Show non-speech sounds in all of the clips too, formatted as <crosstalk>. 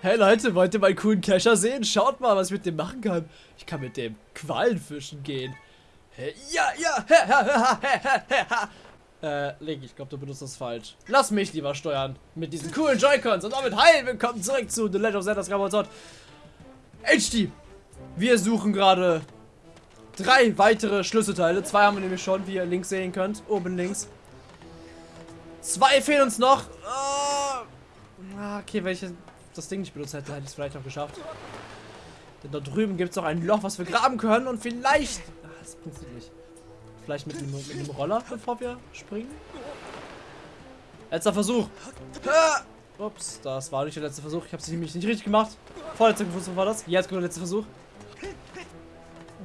Hey Leute, wollt ihr meinen coolen Kescher sehen? Schaut mal, was ich mit dem machen kann. Ich kann mit dem Quallenfischen gehen. Hey, ja, ja. äh, Link, ich glaube, du benutzt das falsch. Lass mich lieber steuern. Mit diesen coolen Joy-Cons. Und damit hi, willkommen zurück zu The Legend of Zelda Skyward HD. Wir suchen gerade drei weitere Schlüsselteile. Zwei haben wir nämlich schon, wie ihr links sehen könnt. Oben links. Zwei fehlen uns noch. Oh. Okay, ich das Ding nicht benutzt hätte, hätte ich es vielleicht noch geschafft. Denn da drüben gibt es noch ein Loch, was wir graben können. Und vielleicht... Ach, das funktioniert nicht. Vielleicht mit einem, mit einem Roller, bevor wir springen. Letzter Versuch. Ups, das war nicht der letzte Versuch. Ich habe es nämlich nicht richtig gemacht. Vorletzter Versuch war das. Jetzt kommt der letzte Versuch.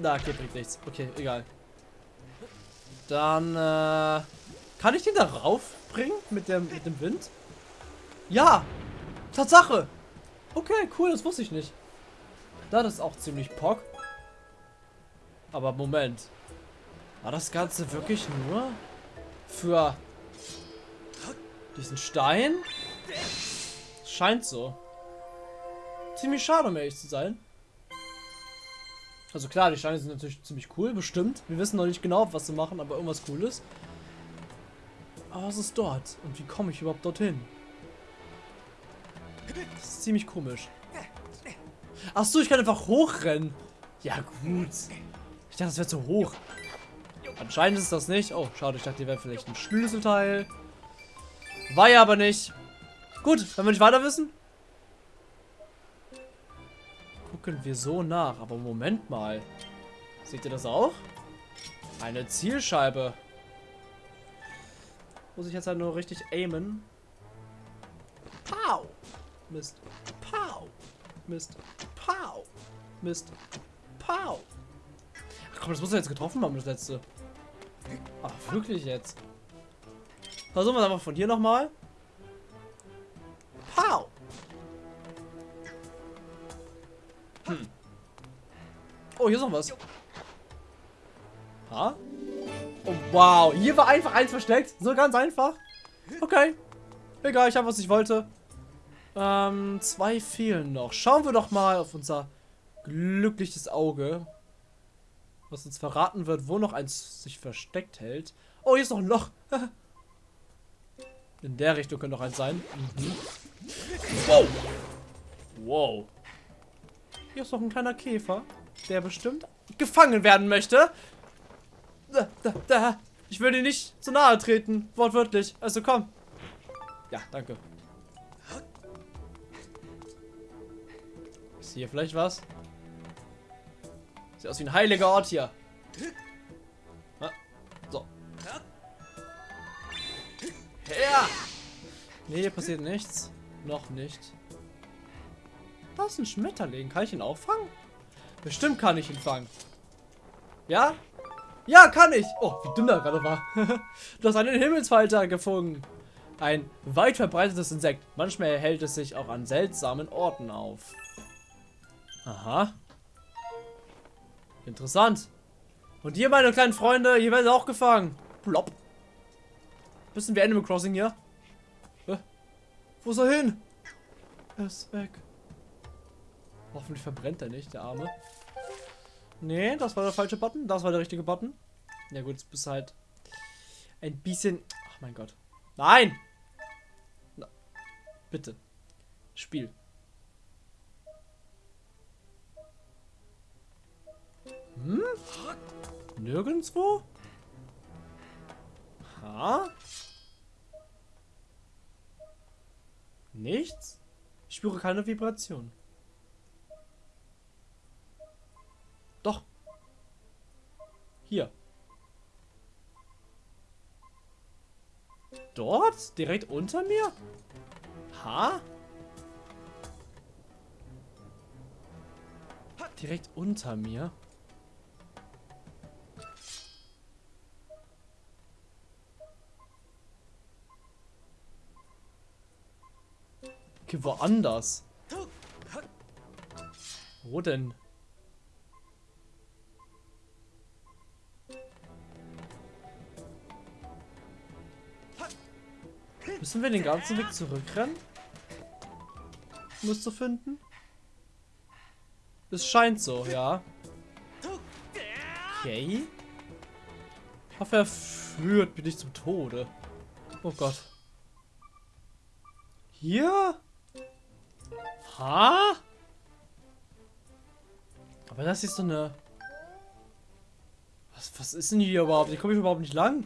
Na, okay, bringt nichts. Okay, egal. Dann, äh... Kann ich den da rauf bringen? Mit dem, mit dem Wind? Ja! Tatsache! Okay, cool, das wusste ich nicht. Das ist auch ziemlich pock. Aber Moment. War das Ganze wirklich nur für diesen Stein? Scheint so. Ziemlich schade, um ehrlich zu sein. Also klar, die Steine sind natürlich ziemlich cool, bestimmt. Wir wissen noch nicht genau, was sie machen, aber irgendwas Cooles. Aber was ist dort? Und wie komme ich überhaupt dorthin? Das ist ziemlich komisch. Achso, ich kann einfach hochrennen. Ja, gut. Ich dachte, das wäre zu hoch. Anscheinend ist das nicht. Oh, schade, ich dachte, hier wäre vielleicht ein Schlüsselteil. War ja aber nicht. Gut, wenn wir nicht weiter wissen. Gucken wir so nach. Aber Moment mal. Seht ihr das auch? Eine Zielscheibe. Muss ich jetzt halt nur richtig aimen. Mist. Pow! Mist. Pow! Mist. Pow! Ach komm, das muss er jetzt getroffen haben, das letzte. Ach, wirklich jetzt. Versuchen wir es einfach von hier nochmal. Pow! Hm. Oh, hier ist noch was. Ha? Oh, wow. Hier war einfach eins versteckt. So ganz einfach. Okay. Egal, ich habe, was ich wollte. Ähm, zwei fehlen noch. Schauen wir doch mal auf unser glückliches Auge. Was uns verraten wird, wo noch eins sich versteckt hält. Oh, hier ist noch ein Loch. <laughs> In der Richtung könnte noch eins sein. Mhm. Wow. Wow. Hier ist noch ein kleiner Käfer, der bestimmt gefangen werden möchte. Da, da, da. Ich will dir nicht zu nahe treten, wortwörtlich. Also komm. Ja, danke. Ist hier vielleicht was? Sieht aus wie ein heiliger Ort hier. So. Ja. Nee, hier passiert nichts. Noch nicht. Da ist ein Schmetterling. Kann ich ihn auch fangen? Bestimmt kann ich ihn fangen. Ja? Ja, kann ich. Oh, wie dünn er gerade war. <laughs> du hast einen Himmelsfalter gefunden. Ein weit verbreitetes Insekt. Manchmal hält es sich auch an seltsamen Orten auf. Aha. Interessant. Und ihr, meine kleinen Freunde, ihr werdet auch gefangen. Plopp. Bisschen wie Animal Crossing hier. Äh, wo ist er hin? Er ist weg. Hoffentlich verbrennt er nicht, der Arme. Nee, das war der falsche Button. Das war der richtige Button. Ja gut, jetzt bist halt ein bisschen... Ach mein Gott. Nein! Na, bitte. Spiel. Hm? Nirgendwo? Ha? Nichts? Ich spüre keine Vibration. Doch. Hier. Dort? Direkt unter mir? Ha? Direkt unter mir? Okay, woanders. Wo denn? Müssen wir den ganzen Weg zurückrennen? müsste finden. Es scheint so, ja. Okay. Ich hoffe, er führt mich nicht zum Tode. Oh Gott. Hier? Ha? Aber das ist so eine... Was, was ist denn hier überhaupt? Ich komme überhaupt nicht lang.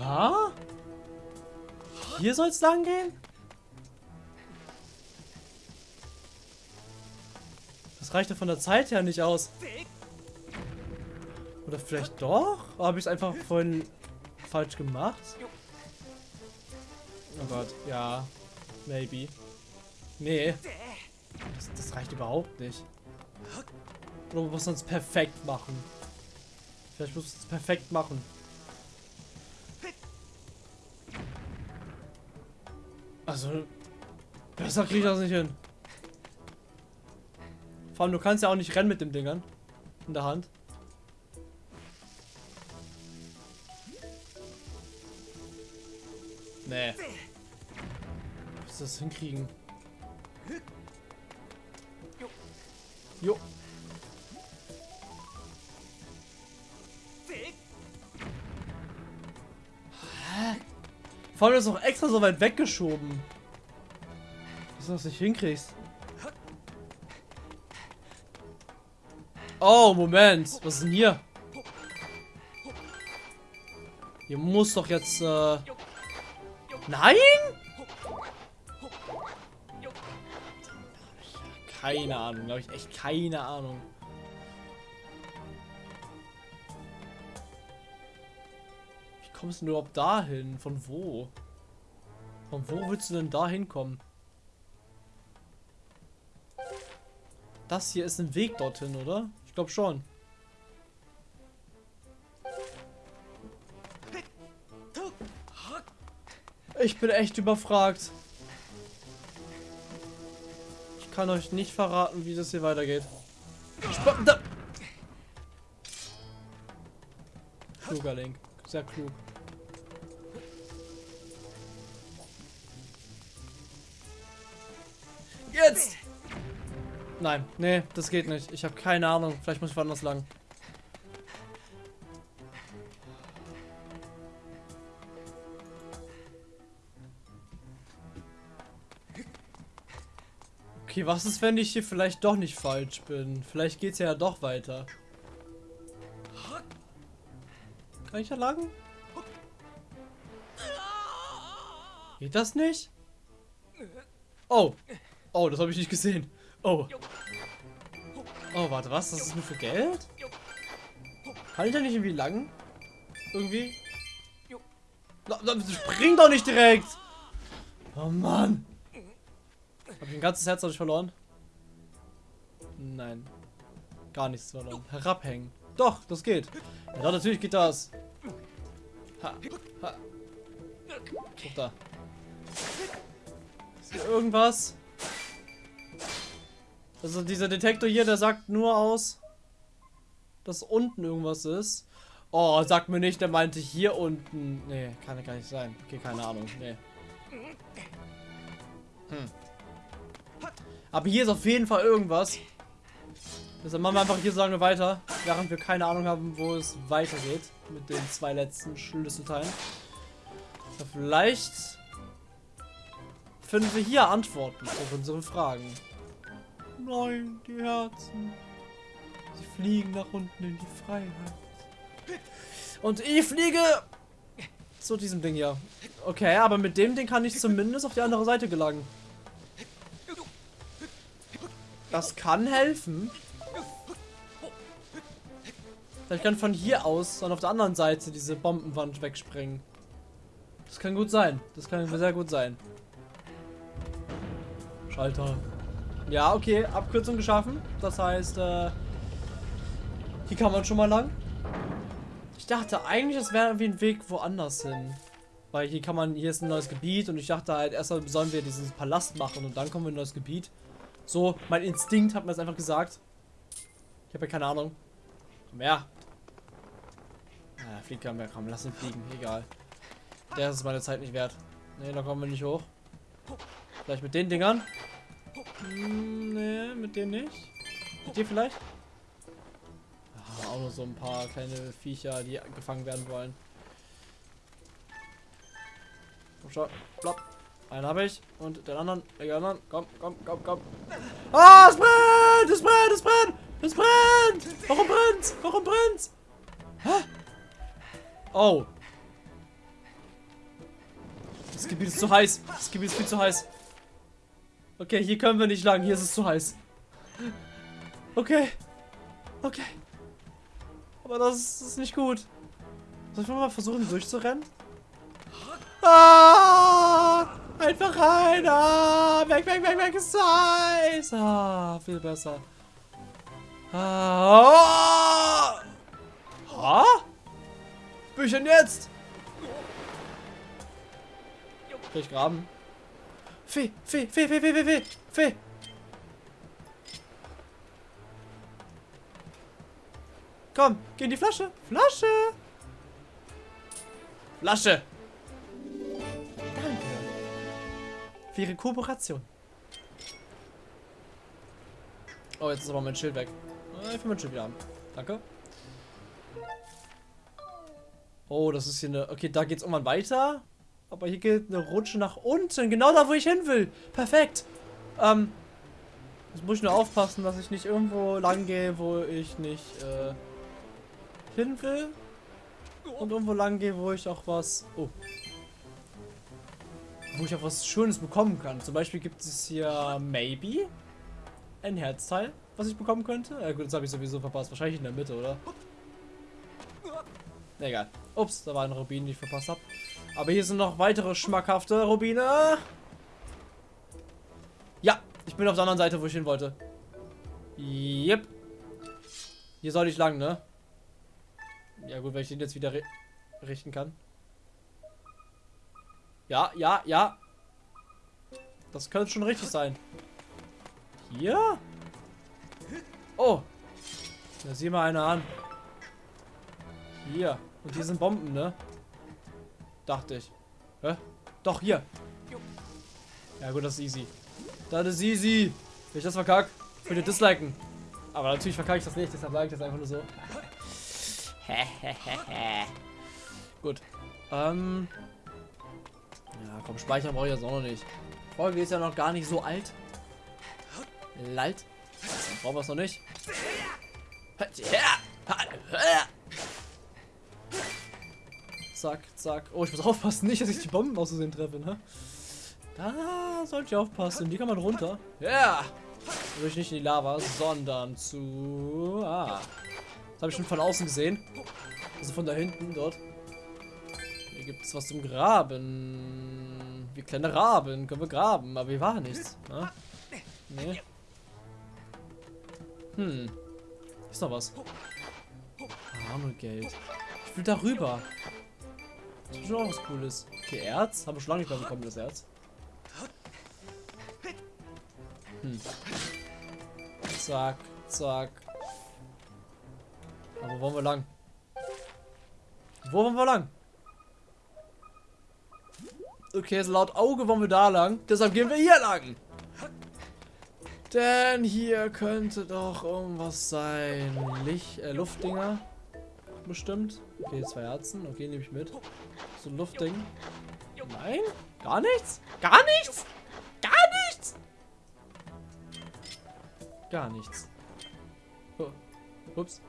Ha? Hier soll es lang gehen? Das reicht ja von der Zeit her nicht aus. Oder vielleicht doch? Habe ich es einfach vorhin falsch gemacht? Oh Gott, ja. Maybe. Nee. Das, das reicht überhaupt nicht. Oder man muss uns perfekt machen. Vielleicht muss es perfekt machen. Also, besser kriege ich das nicht hin. Vor allem, du kannst ja auch nicht rennen mit dem Dingern. In der Hand. Nee. Wie ist das hinkriegen? Jo. Vor allem ist auch extra so weit weggeschoben. Dass du das nicht hinkriegst. Oh, Moment. Was ist denn hier? Hier muss doch jetzt, äh... Nein? Keine Ahnung, glaube ich. Echt keine Ahnung. Wie kommst du überhaupt dahin? Von wo? Von wo willst du denn da hinkommen? Das hier ist ein Weg dorthin, oder? Ich glaube schon. Ich bin echt überfragt. Kann euch nicht verraten, wie das hier weitergeht. Sp da Kluger Link. Sehr klug. Jetzt! Nein, nee, das geht nicht. Ich habe keine Ahnung. Vielleicht muss ich woanders lang. Okay, was ist, wenn ich hier vielleicht doch nicht falsch bin? Vielleicht geht es ja doch weiter. Kann ich da lang? Geht das nicht? Oh. Oh, das habe ich nicht gesehen. Oh. Oh, warte, was? Das ist nur für Geld? Kann ich da nicht irgendwie lang? Irgendwie? Spring doch nicht direkt! Oh Mann! Hab ich ein ganzes Herz dadurch verloren? Nein. Gar nichts verloren. Herabhängen. Doch, das geht. Ja, doch, natürlich geht das. Ha. Ha. Guck da. Ist hier irgendwas? Also dieser Detektor hier, der sagt nur aus, dass unten irgendwas ist. Oh, sag mir nicht, der meinte hier unten. Nee, kann ja gar nicht sein. Okay, keine Ahnung. Nee. Hm. Aber hier ist auf jeden Fall irgendwas. Deshalb machen wir einfach hier so lange weiter, während wir keine Ahnung haben, wo es weitergeht. Mit den zwei letzten Schlüsselteilen. Vielleicht finden wir hier Antworten auf unsere Fragen. Nein, die Herzen. Sie fliegen nach unten in die Freiheit. Und ich fliege zu diesem Ding hier. Okay, aber mit dem Ding kann ich zumindest auf die andere Seite gelangen. Das kann helfen. Vielleicht kann von hier aus dann auf der anderen Seite diese Bombenwand wegspringen. Das kann gut sein. Das kann sehr gut sein. Schalter. Ja, okay. Abkürzung geschaffen. Das heißt, äh, hier kann man schon mal lang. Ich dachte eigentlich, es wäre irgendwie ein Weg woanders hin. Weil hier kann man, hier ist ein neues Gebiet und ich dachte halt, erstmal sollen wir diesen Palast machen und dann kommen wir in ein neues Gebiet. So, mein Instinkt hat mir das einfach gesagt. Ich habe ja keine Ahnung. Komm her. Ah, fliegt kann mehr, komm, lass ihn fliegen, egal. Der ist meine Zeit nicht wert. Ne, da kommen wir nicht hoch. Vielleicht mit den Dingern. Hm, nee, mit dem nicht. Mit dir vielleicht? Ah, auch nur so ein paar kleine Viecher, die gefangen werden wollen. Komm schon, plopp. Einen habe ich und den anderen, den anderen. Komm, komm, komm, komm. Ah, es brennt! Es brennt! Es brennt! Es brennt! Warum brennt's? Warum brennt's? Hä? Oh. Das Gebiet ist zu heiß. Das Gebiet ist viel zu heiß. Okay, hier können wir nicht lang. Hier ist es zu heiß. Okay. Okay. Aber das ist, das ist nicht gut. Soll ich mal versuchen durchzurennen? Ah! Einfach rein! Ah! Weg, weg, weg, weg! Heiß! Ah, viel besser. Ah! Ha? Bin ich denn jetzt? Kann ich graben? Fee, Fee, Fee, Fee, Fee, Fee, Fee, Fee. Komm, geh in die Flasche. Flasche. Flasche. Für Ihre Kooperation. Oh, jetzt ist aber mein Schild weg. Äh, Ich will mein Schild wieder haben. Danke. Oh, das ist hier eine... Okay, da geht's irgendwann weiter. Aber hier geht eine Rutsche nach unten. Genau da, wo ich hin will. Perfekt. Ähm... Jetzt muss ich nur aufpassen, dass ich nicht irgendwo lang gehe, wo ich nicht äh, hin will. Und irgendwo lang gehe, wo ich auch was... Oh. Wo ich auch was Schönes bekommen kann. Zum Beispiel gibt es hier Maybe. Ein Herzteil, was ich bekommen könnte. Ja gut, das habe ich sowieso verpasst. Wahrscheinlich in der Mitte, oder? Egal. Ups, da war ein Rubin, den ich verpasst habe. Aber hier sind noch weitere schmackhafte Rubine. Ja, ich bin auf der anderen Seite, wo ich hin wollte. Yep. Hier soll ich lang, ne? Ja gut, wenn ich den jetzt wieder richten kann. Ja, ja, ja. Das könnte schon richtig sein. Hier? Oh. Da sieh mal einer an. Hier. Und hier sind Bomben, ne? Dachte ich. Hä? Doch, hier. Ja gut, das ist easy. Das ist easy. Wenn ich das verkack, könnt ihr disliken. Aber natürlich verkacke ich das nicht, deshalb sage ich das einfach nur so. <laughs> gut. Ähm. Ja, komm, speichern brauche ich jetzt auch noch nicht. Folge ist ja noch gar nicht so alt. Lalt. Brauchen wir es noch nicht. Zack, zack. Oh, ich muss aufpassen, nicht, dass ich die Bomben auszusehen treffe, ne? Da sollte ich aufpassen. Die kann man runter. Ja! Yeah. Natürlich nicht in die Lava, sondern zu... Ah. Das habe ich schon von außen gesehen. Also von da hinten, dort. Gibt es was zum Graben. Wie kleine Raben können wir graben, aber hier war nichts. Ne? Nee. Hm. Ist noch was. Armegeld. Ich will darüber. Das ist schon auch was Cooles. Okay, Erz. Haben wir schon lange nicht mehr bekommen, das Erz. Hm. Zack, zack. Aber wo wollen wir lang? Wo wollen wir lang? Okay, so laut Auge wollen wir da lang. Deshalb gehen wir hier lang. Denn hier könnte doch irgendwas sein. Licht, äh, Luftdinger. Bestimmt. Okay, zwei Herzen. Okay, nehme ich mit. So ein Luftding. Nein? Gar nichts? Gar nichts? Gar nichts? Gar nichts. Oh. Ups.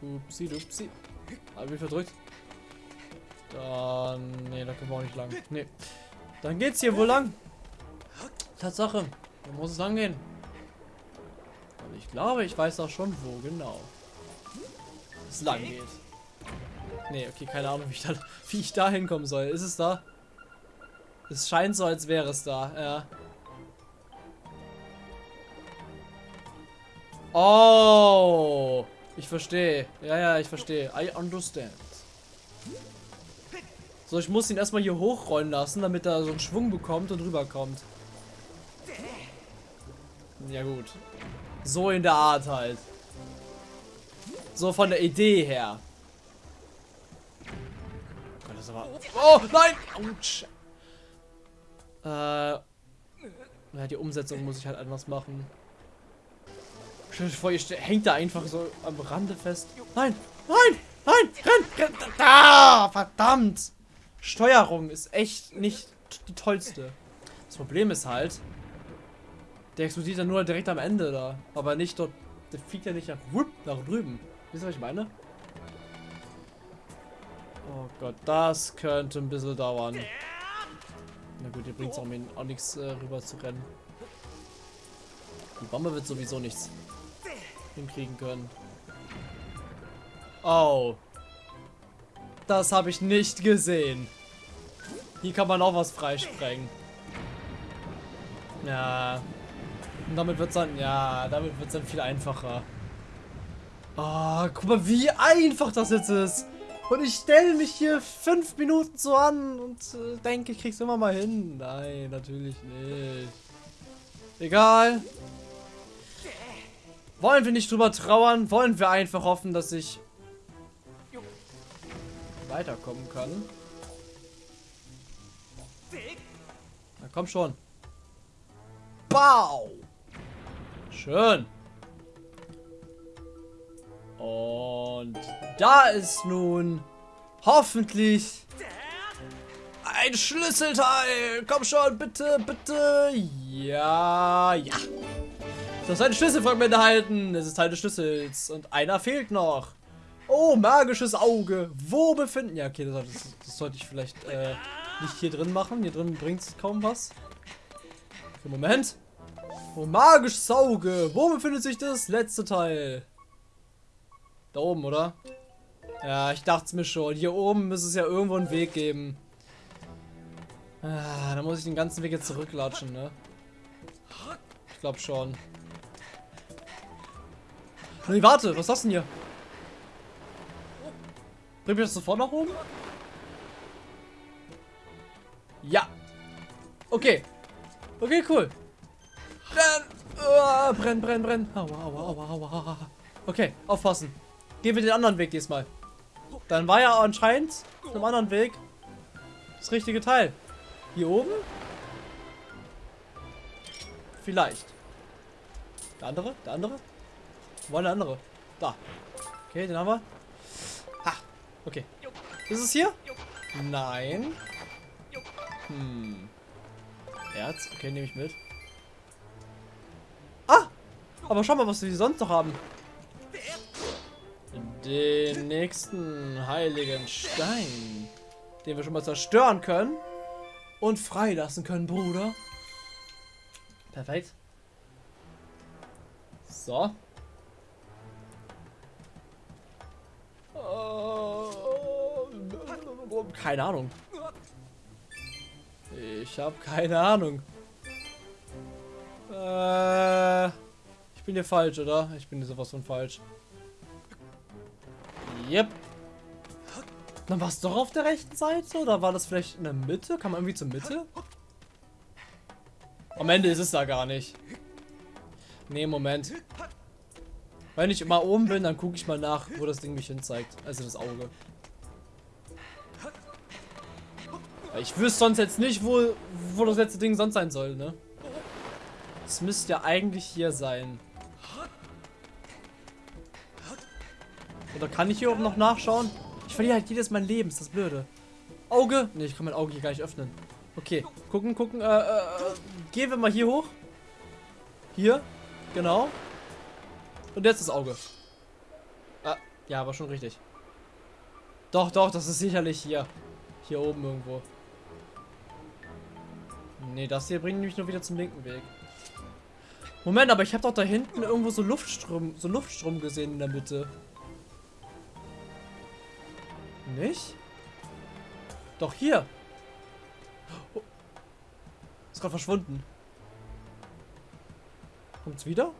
Upsi, dupsi. Hab ich verdrückt. Dann. Nee, da können wir auch nicht lang. Nee. Dann geht's hier wohl lang. Tatsache. Da muss es lang gehen. Und ich glaube, ich weiß auch schon, wo genau es lang geht. Nee, okay, keine Ahnung, wie ich da, <laughs> wie ich da hinkommen soll. Ist es da? Es scheint so, als wäre es da, ja. Oh, ich verstehe. Ja, ja, ich verstehe. I understand. So, ich muss ihn erstmal hier hochrollen lassen, damit er so einen Schwung bekommt und rüberkommt. Ja gut. So in der Art halt. So von der Idee her. Oh das aber... Oh, nein! Autsch. Äh... Ja, die Umsetzung muss ich halt anders machen. Stell vor, ihr hängt da einfach so am Rande fest. Nein! Nein! Nein! Renn! Renn! Ah! Verdammt! Steuerung ist echt nicht die tollste. Das Problem ist halt, der explodiert dann nur direkt am Ende da. Aber nicht dort. Der fliegt ja nicht nach, whoop, nach drüben. Wisst ihr, was ich meine? Oh Gott, das könnte ein bisschen dauern. Na gut, hier bringt es auch, auch nichts äh, rüber zu rennen. Die Bombe wird sowieso nichts hinkriegen können. Oh. Das habe ich nicht gesehen. Hier kann man auch was freisprengen. Ja. Und damit wird es dann, ja, damit wird es dann viel einfacher. Oh, guck mal, wie einfach das jetzt ist. Und ich stelle mich hier fünf Minuten so an und äh, denke, ich krieg's immer mal hin. Nein, natürlich nicht. Egal. Wollen wir nicht drüber trauern? Wollen wir einfach hoffen, dass ich weiterkommen kann? Na komm schon. Bau! Schön. Und da ist nun hoffentlich ein Schlüsselteil. Komm schon, bitte, bitte. Ja, ja. Du hast ein Schlüsselfragment erhalten. Es ist Teil des Schlüssels. Und einer fehlt noch. Oh, magisches Auge. Wo befinden... Ja, okay, das, das, sollte ich vielleicht äh, nicht hier drin machen. Hier drin bringt es kaum was. Okay, Moment. Oh, magisches Auge. Wo befindet sich das letzte Teil? Da oben, oder? Ja, ich dachte es mir schon. Hier oben müsste es ja irgendwo einen Weg geben. Ah, da muss ich den ganzen Weg jetzt zurücklatschen, ne? Ich glaube schon. Nee, warte, was ist das denn hier? Bringt mich das sofort nach oben? Ja. Okay. Okay, cool. Brenn! Oh, brenn, brenn, brenn. Aua, aua, aua, aua. Okay, aufpassen. Gehen wir den anderen Weg diesmal. Dann war ja anscheinend einem anderen Weg das richtige Teil. Hier oben? Vielleicht. Der andere? Der andere? Wo war der andere? Da. Okay, den haben wir. Okay. Ist es hier? Nein. Hm. Erz. Okay, nehme ich mit. Ah! Aber schau mal, was wir sonst noch haben den nächsten heiligen Stein, den wir schon mal zerstören können und freilassen können, Bruder. Perfekt. So. Keine Ahnung. Ich habe keine Ahnung. Äh, ich bin hier falsch, oder? Ich bin hier sowas von falsch. Yep. Dann war es doch auf der rechten Seite? Oder war das vielleicht in der Mitte? Kann man irgendwie zur Mitte? Am Ende ist es da gar nicht. Nee, Moment. Wenn ich mal oben bin, dann gucke ich mal nach, wo das Ding mich hin zeigt. Also das Auge. Ich wüsste sonst jetzt nicht, wo, wo das letzte Ding sonst sein soll, ne? Es müsste ja eigentlich hier sein. Oder kann ich hier oben noch nachschauen? Ich verliere halt jedes Mal Leben, ist das blöde. Auge? Ne, ich kann mein Auge hier gar nicht öffnen. Okay, gucken, gucken. Äh, äh, gehen wir mal hier hoch. Hier, genau. Und jetzt das Auge. Ah, ja, war schon richtig. Doch, doch, das ist sicherlich hier. Hier oben irgendwo. Ne, das hier bringt mich nur wieder zum linken Weg. Moment, aber ich habe doch da hinten irgendwo so Luftstrom, so Luftstrom gesehen in der Mitte. Nicht? Doch hier. Oh. Ist gerade verschwunden. Kommt's wieder?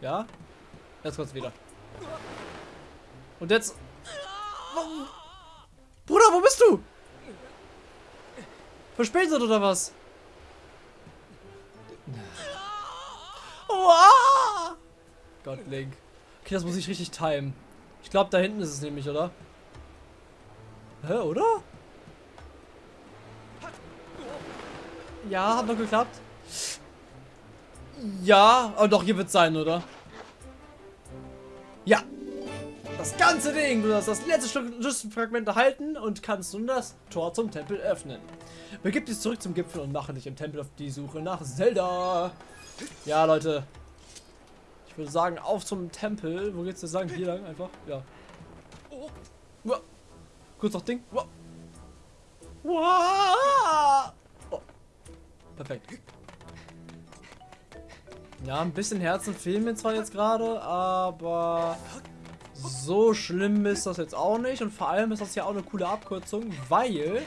Ja. Jetzt kommt's wieder. Und jetzt. Bruder, wo bist du? Verspätet oder was? Oh, Gott, Link. Okay, das muss ich richtig timen. Ich glaube, da hinten ist es nämlich, oder? Hä, oder? Ja, hat doch geklappt. Ja, aber doch, hier wird sein, oder? Das ganze Ding. Du hast das letzte Schlüsselfragment erhalten und kannst nun das Tor zum Tempel öffnen. Begib dich zurück zum Gipfel und mache dich im Tempel auf die Suche nach Zelda. Ja, Leute. Ich würde sagen, auf zum Tempel. Wo geht's denn sagen? Hier lang einfach. Ja. Uah. Kurz noch Ding. Uah. Uah. Oh. Perfekt. Ja, ein bisschen Herzen fehlen mir zwar jetzt gerade, aber so schlimm ist das jetzt auch nicht. Und vor allem ist das ja auch eine coole Abkürzung, weil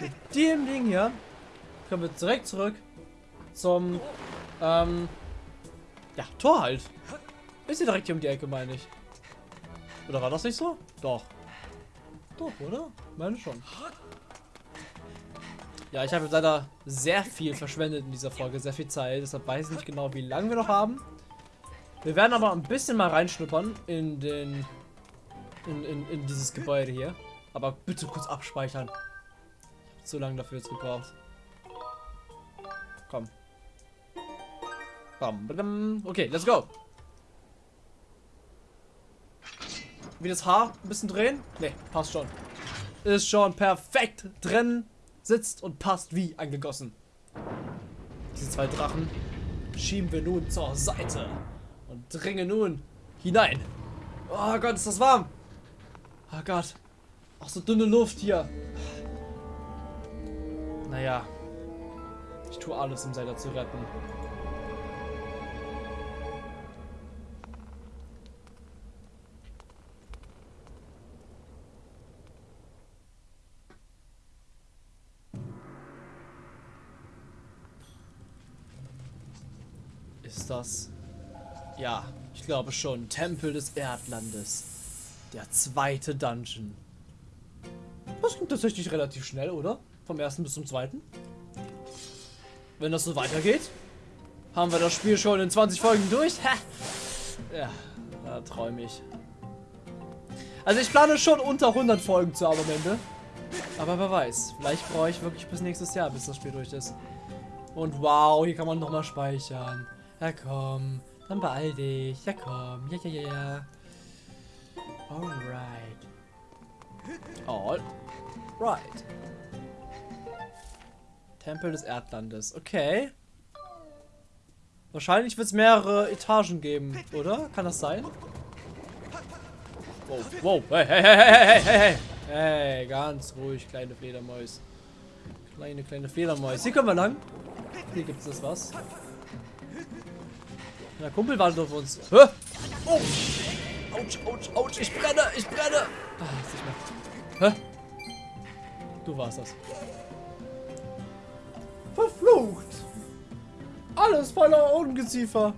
mit dem Ding hier können wir direkt zurück zum ähm, ja, Tor halt. Ist hier direkt hier um die Ecke, meine ich. Oder war das nicht so? Doch. Doch, oder? Meine schon. Ja, ich habe leider sehr viel verschwendet in dieser Folge, sehr viel Zeit. Deshalb weiß ich nicht genau, wie lange wir noch haben. Wir werden aber ein bisschen mal reinschnuppern in den... In, in, in dieses Gebäude hier. Aber bitte kurz abspeichern. Zu lange dafür jetzt gebraucht. Komm. Okay, let's go. Wie das Haar ein bisschen drehen? Ne, passt schon. Ist schon perfekt drin sitzt und passt wie angegossen. Diese zwei Drachen schieben wir nun zur Seite und dringen nun hinein. Oh Gott, ist das warm. Oh Gott. Auch so dünne Luft hier. Naja. Ich tue alles, um Zelda zu retten. ist das? Ja, ich glaube schon. Tempel des Erdlandes. Der zweite Dungeon. Das ging tatsächlich relativ schnell, oder? Vom ersten bis zum zweiten. Wenn das so weitergeht, haben wir das Spiel schon in 20 Folgen durch. Ja, da träume ich. Also ich plane schon unter 100 Folgen zu haben am Ende. Aber wer weiß, vielleicht brauche ich wirklich bis nächstes Jahr, bis das Spiel durch ist. Und wow, hier kann man nochmal speichern. Ja, komm. Dann beeil dich. Ja, komm. Ja, ja, ja, ja. Alright. Alright. Tempel des Erdlandes. Okay. Wahrscheinlich wird es mehrere Etagen geben, oder? Kann das sein? Wow, wow. Hey, hey, hey, hey, hey, hey. Hey, ganz ruhig, kleine Fledermäus. Kleine, kleine Fledermäus. Hier können wir lang. Hier gibt es was. Der Kumpel wartet auf uns. Hä? Oh! Autsch, autsch, autsch. Ich brenne, ich brenne. Ah, ist nicht mehr. Hä? Du warst das. Verflucht! Alles voller Ungeziefer.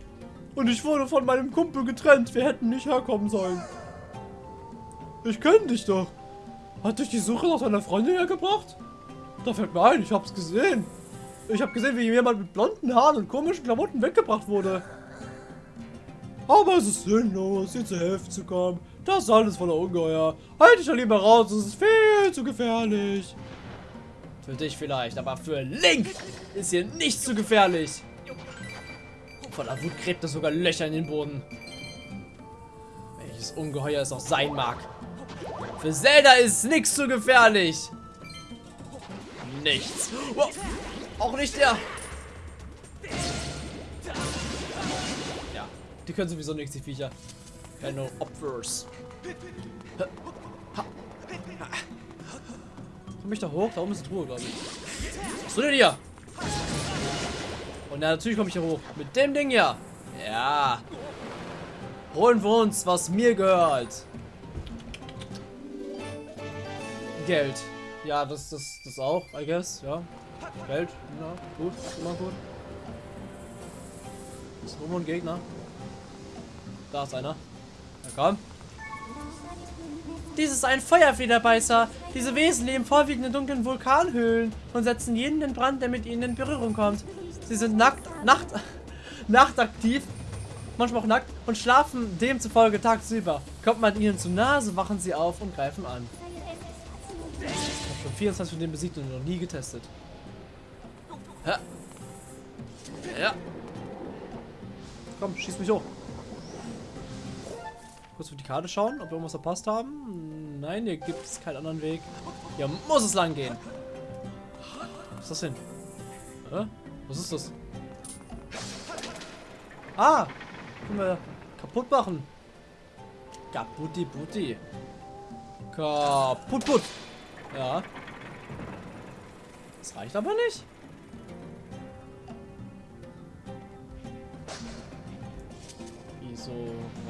Und ich wurde von meinem Kumpel getrennt. Wir hätten nicht herkommen sollen. Ich kenne dich doch. Hat dich die Suche nach deiner Freundin hergebracht? Da fällt mir ein, ich hab's gesehen. Ich hab gesehen, wie jemand mit blonden Haaren und komischen Klamotten weggebracht wurde. Aber es ist sinnlos, dir zu helfen zu kommen. Das ist alles voller Ungeheuer. Halt dich doch lieber raus, es ist viel zu gefährlich. Für dich vielleicht, aber für Link ist hier nicht zu gefährlich. Voller Wut gräbt er sogar Löcher in den Boden. Welches Ungeheuer es auch sein mag. Für Zelda ist nichts zu gefährlich. Nichts. Oh, auch nicht der Die können sowieso nichts, die Viecher. Keine Opfers. Komm ich da hoch? Da oben ist Truhe, glaube ich. Was tut denn hier? Und ja, natürlich komme ich hier hoch. Mit dem Ding hier. Ja. Holen wir uns, was mir gehört. Geld. Ja, das, das, das auch, I guess, ja. Geld, ja, gut, immer gut. Ist rum und Gegner. Da ist einer. Na komm. Dies ist ein Feuerfederbeißer. Diese Wesen leben vorwiegend in dunklen Vulkanhöhlen und setzen jeden in Brand, der mit ihnen in Berührung kommt. Sie sind nackt, nacht, <laughs> nachtaktiv, manchmal auch nackt und schlafen demzufolge tagsüber. Kommt man ihnen zu nahe, so wachen sie auf und greifen an. Ich habe schon 24 von denen besiegt und noch nie getestet. Ja. Ja. Komm, schieß mich hoch. Kurz auf die Karte schauen, ob wir irgendwas verpasst haben. Nein, hier gibt es keinen anderen Weg. Hier muss es lang gehen. Was ist das denn? Hä? Was ist das? Ah! Können wir kaputt machen. Kaputti putti. Kaputt put. Ja. Das reicht aber nicht.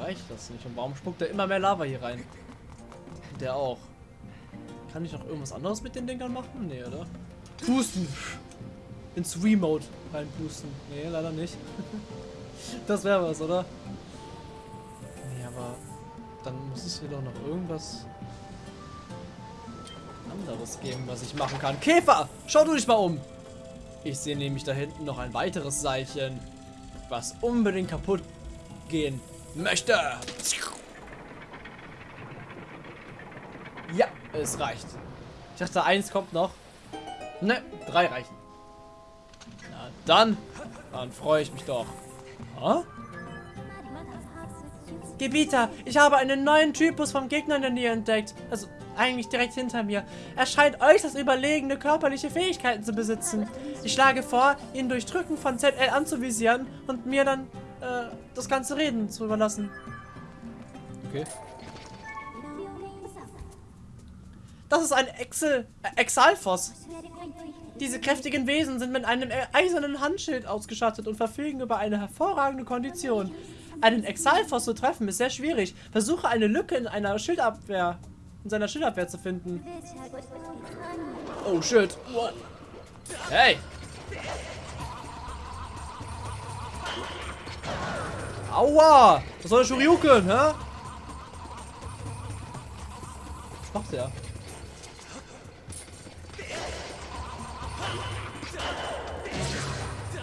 Reicht das nicht? Und warum spuckt er immer mehr Lava hier rein? Der auch. Kann ich noch irgendwas anderes mit den Dingern machen? Nee, oder? Pusten. Ins Remote reinpusten. Nee, leider nicht. <laughs> das wäre was, oder? Nee, aber dann muss es hier doch noch irgendwas anderes geben, was ich machen kann. Käfer! Schau du dich mal um! Ich sehe nämlich da hinten noch ein weiteres Seilchen, was unbedingt kaputt gehen möchte. Ja, es reicht. Ich dachte, eins kommt noch. Ne, drei reichen. Na dann, dann freue ich mich doch. Ha? Gebieter, ich habe einen neuen Typus vom Gegner in der Nähe entdeckt. Also eigentlich direkt hinter mir. Er scheint äußerst überlegene körperliche Fähigkeiten zu besitzen. Ich schlage vor, ihn durch Drücken von ZL anzuvisieren und mir dann das ganze Reden zu überlassen. Okay. Das ist ein Excel, äh, Exalfos. Diese kräftigen Wesen sind mit einem eisernen Handschild ausgestattet und verfügen über eine hervorragende Kondition. Einen Exalfos zu treffen ist sehr schwierig. Versuche eine Lücke in einer Schildabwehr, in seiner Schildabwehr zu finden. Oh shit. What? Hey! Aua! Was soll der Shoryuken, hä? Was macht der?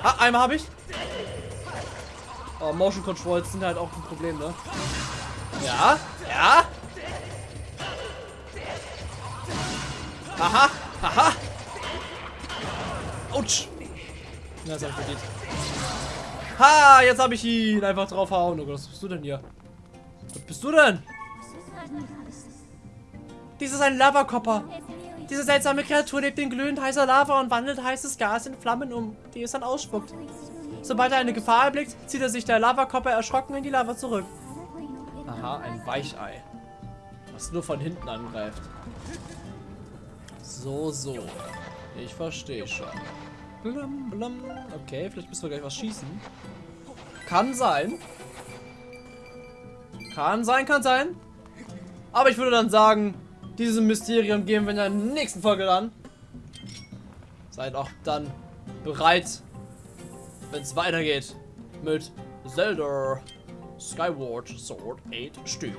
Ah, einmal habe ich. Oh, Motion Controls sind halt auch ein Problem, ne? Ja, ja. Aha, aha. Autsch. Na, das hab verdient. Ha, jetzt habe ich ihn einfach draufhauen. Oh Gott, was bist du denn hier? Was bist du denn? Dies ist ein Lavakopper. Diese seltsame Kreatur lebt in glühend heißer Lava und wandelt heißes Gas in Flammen um, die es dann ausspuckt. Sobald er eine Gefahr erblickt, zieht er sich der Lavakopper erschrocken in die Lava zurück. Aha, ein Weichei. Was nur von hinten angreift. So, so. Ich verstehe schon. Blum, blum. Okay, vielleicht müssen wir gleich was schießen. Kann sein. Kann sein, kann sein. Aber ich würde dann sagen, diesem Mysterium gehen wir in der nächsten Folge an. Seid auch dann bereit, wenn es weitergeht mit Zelda Skyward Sword 8 Stück.